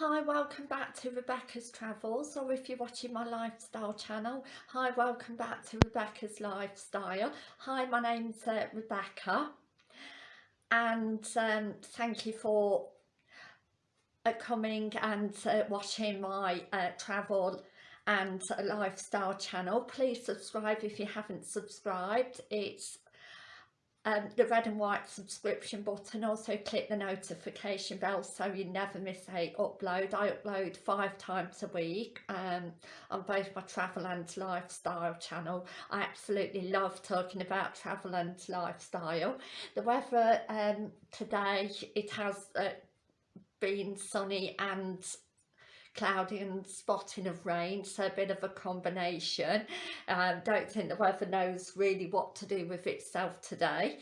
Hi, welcome back to Rebecca's Travels or if you're watching my lifestyle channel, hi, welcome back to Rebecca's Lifestyle. Hi, my name's uh, Rebecca and um, thank you for uh, coming and uh, watching my uh, travel and lifestyle channel. Please subscribe if you haven't subscribed. It's um, the red and white subscription button also click the notification bell so you never miss a upload. I upload five times a week um, on both my travel and lifestyle channel. I absolutely love talking about travel and lifestyle. The weather um, today it has uh, been sunny and cloudy and spotting of rain so a bit of a combination. Um, don't think the weather knows really what to do with itself today.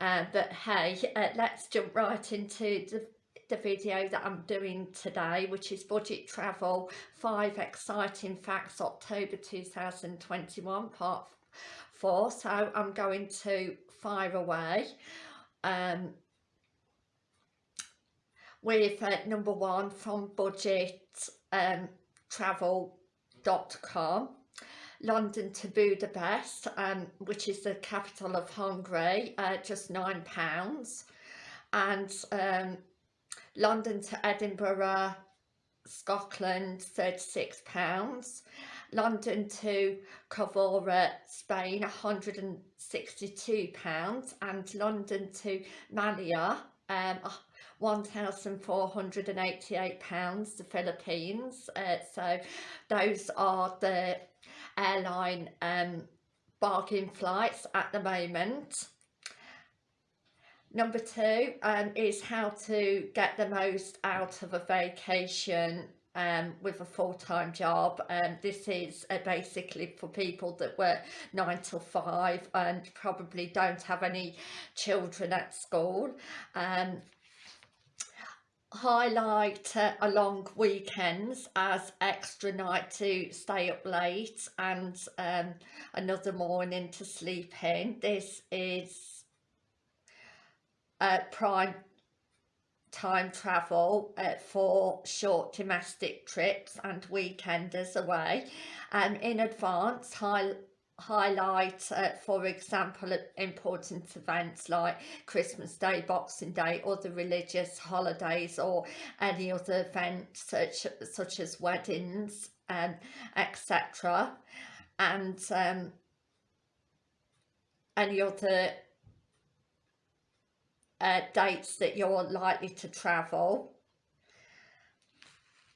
Uh, but hey uh, let's jump right into the, the video that I'm doing today which is budget travel five exciting facts October 2021 part four. So I'm going to fire away. Um, with uh, number one from budget um, travel.com London to Budapest um, which is the capital of Hungary uh, just nine pounds. And um, London to Edinburgh Scotland 36 pounds. London to Covora Spain 162 pounds. And London to Manila um, £1,488 the Philippines. Uh, so those are the airline um, bargain flights at the moment. Number two um, is how to get the most out of a vacation um, with a full-time job and um, this is uh, basically for people that work nine till five and probably don't have any children at school um, highlight uh, a long weekends as extra night to stay up late and um, another morning to sleep in. This is uh, prime time travel uh, for short domestic trips and weekenders away. And in advance high highlight uh, for example important events like Christmas Day, Boxing Day other religious holidays or any other events such, such as weddings um, etc and um, any other uh, dates that you're likely to travel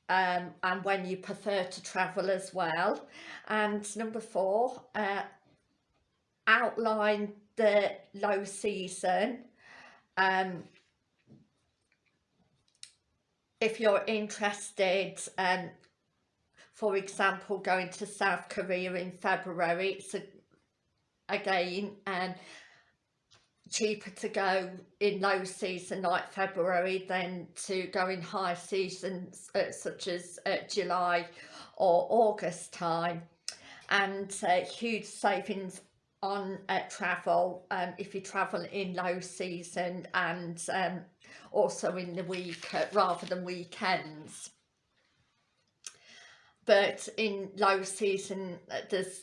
um, and when you prefer to travel as well. And number four uh, outline the low season. Um, if you're interested um, for example going to South Korea in February it's a, again um, cheaper to go in low season like February than to go in high seasons uh, such as uh, July or August time. And uh, huge savings on uh, travel um, if you travel in low season and um, also in the week uh, rather than weekends. But in low season uh, there's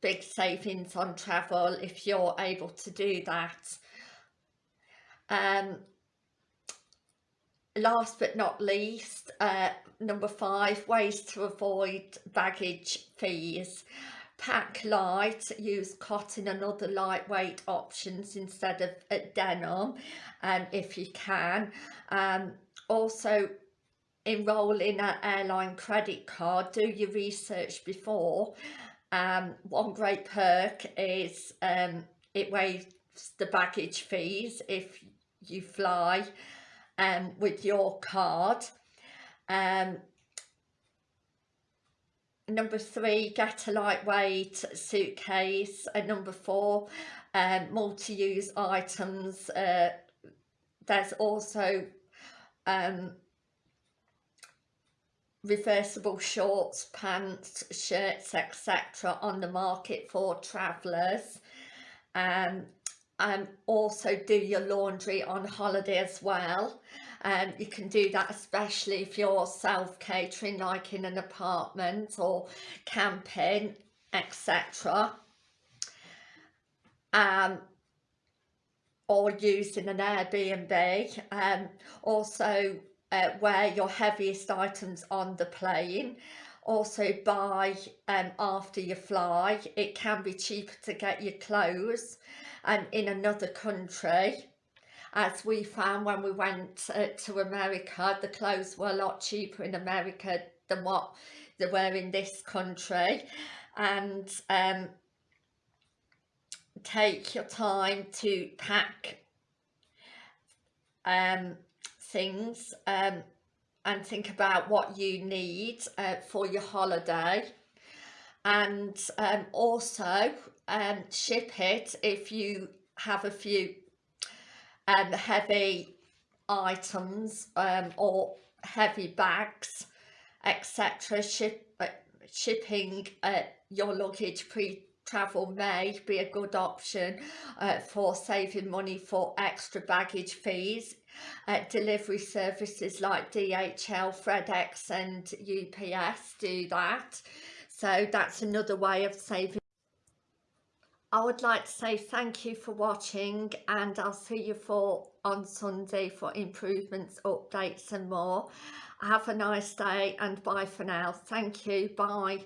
big savings on travel if you're able to do that um, last but not least, uh, number five, ways to avoid baggage fees. Pack light, use cotton and other lightweight options instead of denim um, if you can. Um, also, enroll in an airline credit card, do your research before. Um, one great perk is um, it waives the baggage fees if you fly um, with your card. Um, number three, get a lightweight suitcase. And number four, um, multi-use items. Uh, there's also um, reversible shorts, pants, shirts, etc. on the market for travellers. Um, um, also do your laundry on holiday as well. Um, you can do that especially if you're self-catering like in an apartment or camping etc um, or using an Airbnb. Um, also uh, wear your heaviest items on the plane also buy um, after you fly. It can be cheaper to get your clothes um, in another country. As we found when we went uh, to America the clothes were a lot cheaper in America than what they were in this country. And um, take your time to pack um, things um, and think about what you need uh, for your holiday. And um, also um, ship it if you have a few um, heavy items um, or heavy bags etc ship uh, shipping uh, your luggage pre travel may be a good option uh, for saving money for extra baggage fees. Uh, delivery services like DHL, FedEx and UPS do that. So that's another way of saving. I would like to say thank you for watching and I'll see you for on Sunday for improvements, updates and more. Have a nice day and bye for now. Thank you. Bye.